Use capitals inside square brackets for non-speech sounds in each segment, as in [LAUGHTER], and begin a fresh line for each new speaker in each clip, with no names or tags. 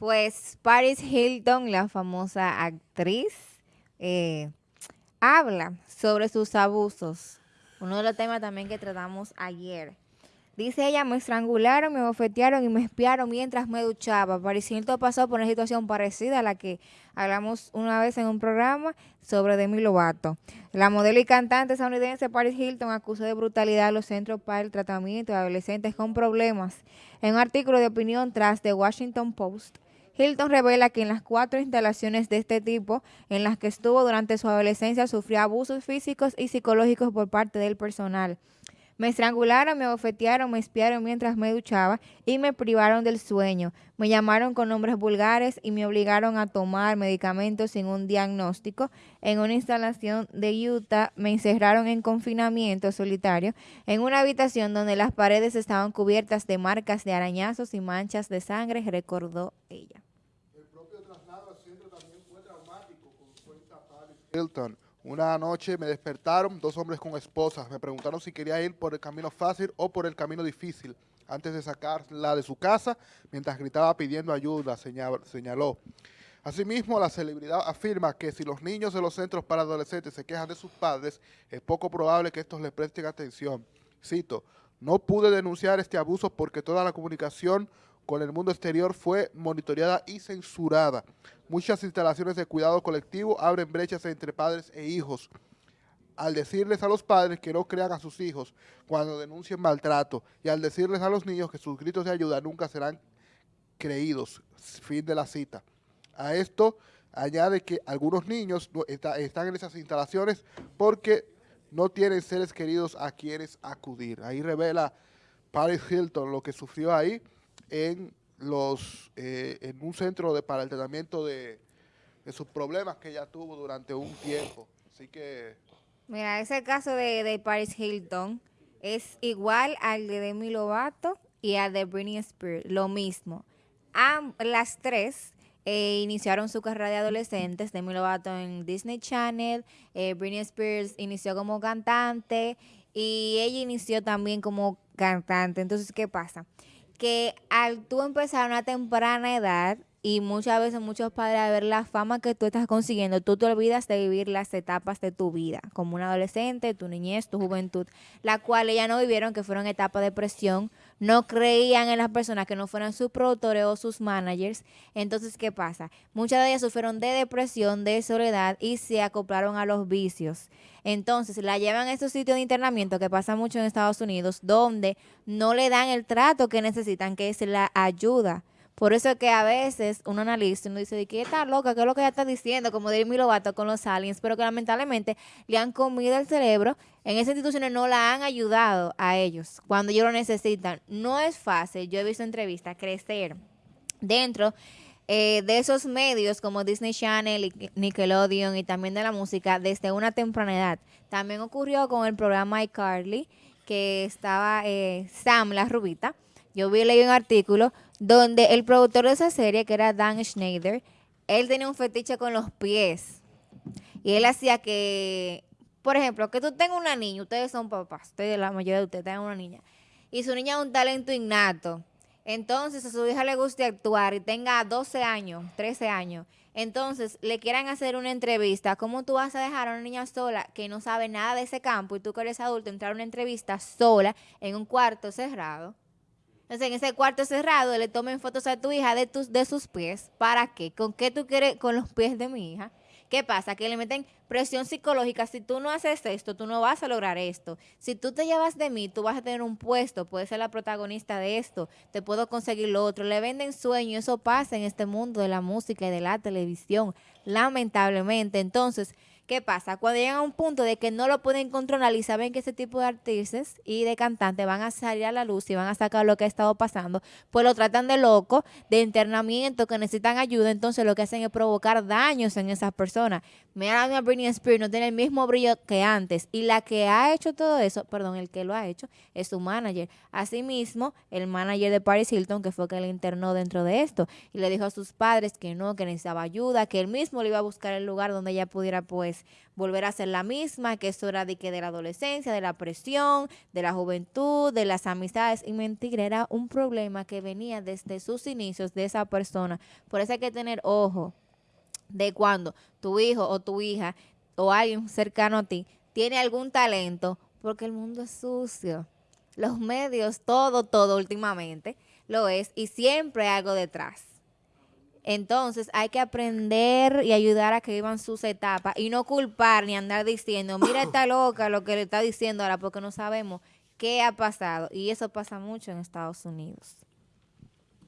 Pues Paris Hilton, la famosa actriz, eh, habla sobre sus abusos. Uno de los temas también que tratamos ayer. Dice ella, me estrangularon, me bofetearon y me espiaron mientras me duchaba. Paris Hilton pasó por una situación parecida a la que hablamos una vez en un programa sobre Demi Lovato. La modelo y cantante estadounidense Paris Hilton acusó de brutalidad a los centros para el tratamiento de adolescentes con problemas. En un artículo de opinión tras The Washington Post, Hilton revela que en las cuatro instalaciones de este tipo en las que estuvo durante su adolescencia sufrió abusos físicos y psicológicos por parte del personal. Me estrangularon, me bofetearon, me espiaron mientras me duchaba y me privaron del sueño. Me llamaron con nombres vulgares y me obligaron a tomar medicamentos sin un diagnóstico. En una instalación de Utah me encerraron en confinamiento solitario en una habitación donde las paredes estaban cubiertas de marcas de arañazos y manchas de sangre, recordó ella. El propio traslado al centro también fue
traumático, Hilton. Una noche me despertaron dos hombres con esposas. Me preguntaron si quería ir por el camino fácil o por el camino difícil antes de sacarla de su casa mientras gritaba pidiendo ayuda, señaló. Asimismo, la celebridad afirma que si los niños de los centros para adolescentes se quejan de sus padres, es poco probable que estos les presten atención. Cito, no pude denunciar este abuso porque toda la comunicación con el mundo exterior fue monitoreada y censurada. Muchas instalaciones de cuidado colectivo abren brechas entre padres e hijos. Al decirles a los padres que no crean a sus hijos cuando denuncien maltrato y al decirles a los niños que sus gritos de ayuda nunca serán creídos. Fin de la cita. A esto añade que algunos niños están en esas instalaciones porque no tienen seres queridos a quienes acudir. Ahí revela Paris Hilton lo que sufrió ahí en los eh, en un centro de para el tratamiento de, sus problemas que ella tuvo durante un tiempo. Así que...
Mira, ese caso de, de Paris Hilton es igual al de Demi Lovato y al de Britney Spears, lo mismo. las tres eh, iniciaron su carrera de adolescentes, Demi Lovato en Disney Channel, eh, Britney Spears inició como cantante y ella inició también como cantante. Entonces, ¿qué pasa? Que al tú empezar a una temprana edad y muchas veces muchos padres a ver la fama que tú estás consiguiendo, tú te olvidas de vivir las etapas de tu vida, como un adolescente, tu niñez, tu juventud, la cual ellas no vivieron, que fueron etapas de presión, no creían en las personas que no fueran sus productores o sus managers. Entonces, ¿qué pasa? Muchas de ellas sufrieron de depresión, de soledad y se acoplaron a los vicios. Entonces, la llevan a estos sitios de internamiento que pasa mucho en Estados Unidos, donde no le dan el trato que necesitan, que es la ayuda. Por eso es que a veces uno analiza y uno dice, ¿qué está loca? ¿Qué es lo que ella está diciendo? Como Demi Lovato con los aliens, pero que lamentablemente le han comido el cerebro. En esas instituciones no la han ayudado a ellos cuando ellos lo necesitan. No es fácil, yo he visto entrevistas, crecer dentro eh, de esos medios como Disney Channel Nickelodeon y también de la música desde una temprana edad. También ocurrió con el programa iCarly, que estaba eh, Sam, la rubita. Yo vi leí un artículo donde el productor de esa serie, que era Dan Schneider, él tenía un fetiche con los pies. Y él hacía que, por ejemplo, que tú tengas una niña, ustedes son papás, ustedes, la mayoría de ustedes tienen una niña, y su niña es un talento innato entonces a su hija le guste actuar y tenga 12 años, 13 años, entonces le quieran hacer una entrevista, ¿cómo tú vas a dejar a una niña sola que no sabe nada de ese campo y tú que eres adulto entrar a una entrevista sola en un cuarto cerrado? Entonces, en ese cuarto cerrado le tomen fotos a tu hija de, tus, de sus pies. ¿Para qué? ¿Con qué tú quieres con los pies de mi hija? ¿Qué pasa? Que le meten presión psicológica. Si tú no haces esto, tú no vas a lograr esto. Si tú te llevas de mí, tú vas a tener un puesto, puedes ser la protagonista de esto, te puedo conseguir lo otro. Le venden sueños, eso pasa en este mundo de la música y de la televisión, lamentablemente. Entonces, ¿Qué pasa? Cuando llegan a un punto de que no lo pueden controlar y saben que ese tipo de artistas y de cantantes van a salir a la luz y van a sacar lo que ha estado pasando, pues lo tratan de loco, de internamiento, que necesitan ayuda, entonces lo que hacen es provocar daños en esas personas. Mira, a Britney Spears no tiene el mismo brillo que antes y la que ha hecho todo eso, perdón, el que lo ha hecho es su manager. Asimismo, el manager de Paris Hilton, que fue que le internó dentro de esto y le dijo a sus padres que no, que necesitaba ayuda, que él mismo le iba a buscar el lugar donde ella pudiera pues es volver a ser la misma, que eso era de, que de la adolescencia, de la presión, de la juventud, de las amistades. Y mentira, era un problema que venía desde sus inicios de esa persona. Por eso hay que tener ojo de cuando tu hijo o tu hija o alguien cercano a ti tiene algún talento, porque el mundo es sucio. Los medios, todo, todo últimamente lo es y siempre hay algo detrás. Entonces hay que aprender y ayudar a que vivan sus etapas y no culpar ni andar diciendo, mira esta loca lo que le está diciendo ahora porque no sabemos qué ha pasado. Y eso pasa mucho en Estados Unidos.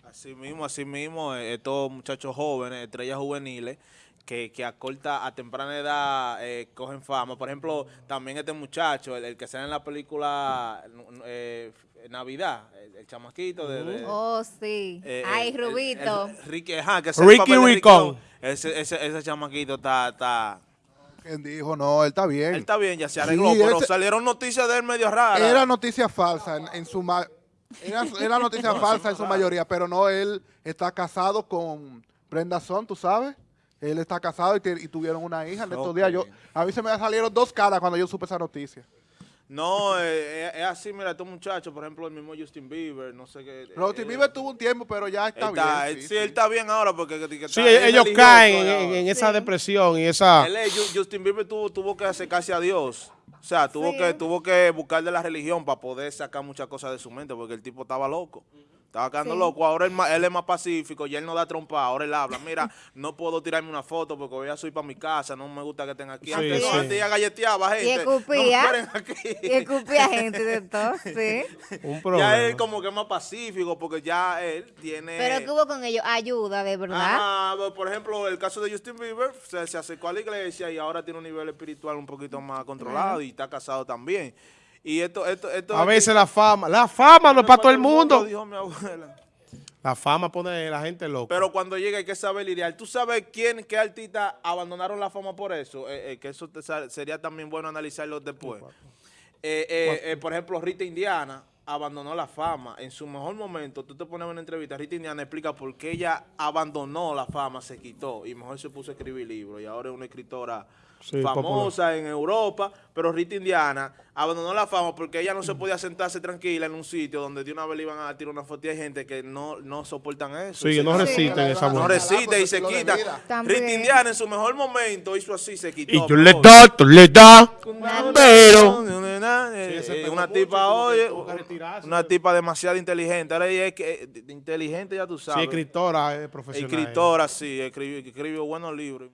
Así mismo, así mismo, eh, estos muchachos jóvenes, estrellas juveniles, que, que a corta, a temprana edad eh, cogen fama. Por ejemplo, también este muchacho, el, el que sale en la película eh, Navidad, el, el chamaquito de... de-
Oh, sí.
eh,
Ay, Rubito.
el Ricky, ajá, que
Ricky Ricón.
Ese, ese, ese chamaquito está... está
¿Quién dijo? No, él está bien.
él está bien, ya se arregló,
Sí,
pero
ese-
salieron noticias de él medio raras.
Era noticia falsa en, en su ma- era, era noticia [LAUGHS] falsa en su mayoría, pero no, él está casado con Brenda Son, ¿tú sabes? Él está casado y, tuvieron una hija. En estos días yo, a mí se me salieron dos caras cuando yo supe esa noticia.
No, eh, es, es así, mira, estos muchachos, por ejemplo, el mismo Justin Bieber, no sé qué.
Justin
eh,
Bieber tuvo un tiempo, pero ya está,
él está-
bien.
él- sí, él está bien ahora porque... que- que
Sí,
está- es
ellos caen en, esa
Sí.
depresión y esa...
Él es- Ju- Justin Bieber tuvo, tuvo que acercarse a Dios. O sea, tuvo,
Sí.
que, tuvo que buscar de la religión para poder sacar muchas cosas de su mente porque el tipo estaba loco. Estaba quedando
Sí.
loco. Ahora él, él es más pacífico y él no da trompa. Ahora él habla. Mira, [LAUGHS] no puedo tirarme una foto porque voy a subir para mi casa. No me gusta que estén aquí.
Sí,
antes, no,
sí.
antes ya galleteaba gente.
escupía.
No aquí.
Y escupía gente de todo, [LAUGHS] sí.
Un problema.
Ya él como que es más pacífico porque ya él tiene...
Pero que hubo con ellos ayuda, de verdad.
Ajá, pero, por ejemplo, el caso de Justin Bieber se, se acercó a la iglesia y ahora tiene un nivel espiritual un poquito más controlado y está casado también. Y esto, esto, esto
A veces la fama, la fama no es para todo el mundo.
dijo mi abuela.
La fama pone a la gente loca.
Pero cuando llega hay que saber lidiar. ¿Tú sabes quién, qué artistas abandonaron la fama por eso? Eh, eh, que eso te sería también bueno analizarlo después. Eh, por ejemplo, Rita Indiana abandonó la fama en su mejor momento. Tú te pones una entrevista, Rita Indiana explica por qué ella abandonó la fama, se quitó y mejor se puso a escribir libros y ahora es una escritora
Sí,
famosa en Europa, pero Rita Indiana abandonó la fama porque ella no se podía sentarse tranquila en un sitio donde de una vez le iban a tirar una foto y hay gente que no, no soportan eso.
Sí, no
Sí.
resisten esa
no
mujer.
resiste y se quita. Rita Indiana en su mejor momento hizo así, se quitó.
Y yo le
mejor.
da, tú le das.
Pero
Sí,
eh,
pegó
una tipa, oye, una tipa demasiado inteligente. Ahora ella es que, eh, inteligente, ya tú
Sí,
sabes.
escritora, es profesional.
Escritora, sí, escribió, escribió buenos libros.